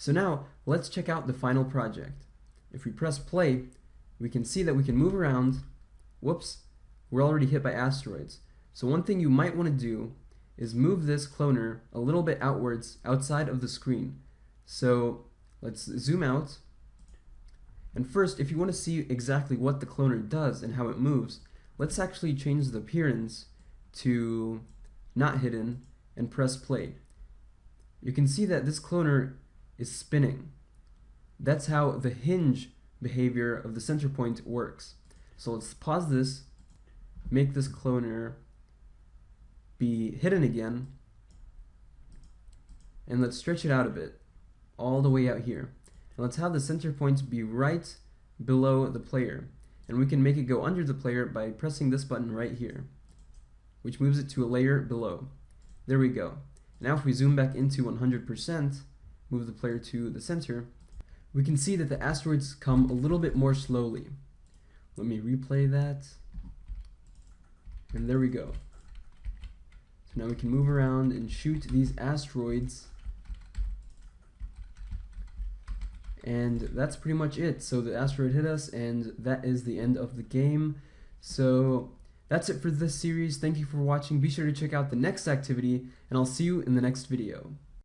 So now, let's check out the final project. If we press play, we can see that we can move around. Whoops, we're already hit by asteroids. So one thing you might want to do is move this cloner a little bit outwards outside of the screen. So let's zoom out. And first, if you want to see exactly what the cloner does and how it moves, let's actually change the appearance to not hidden and press play. You can see that this cloner is spinning. That's how the hinge behavior of the center point works. So let's pause this, make this cloner be hidden again, and let's stretch it out a bit, all the way out here. And let's have the center point be right below the player. And we can make it go under the player by pressing this button right here, which moves it to a layer below. There we go. Now if we zoom back into 100%, move the player to the center, we can see that the asteroids come a little bit more slowly. Let me replay that. And there we go. So now we can move around and shoot these asteroids. And that's pretty much it. So the asteroid hit us and that is the end of the game. So that's it for this series. Thank you for watching. Be sure to check out the next activity and I'll see you in the next video.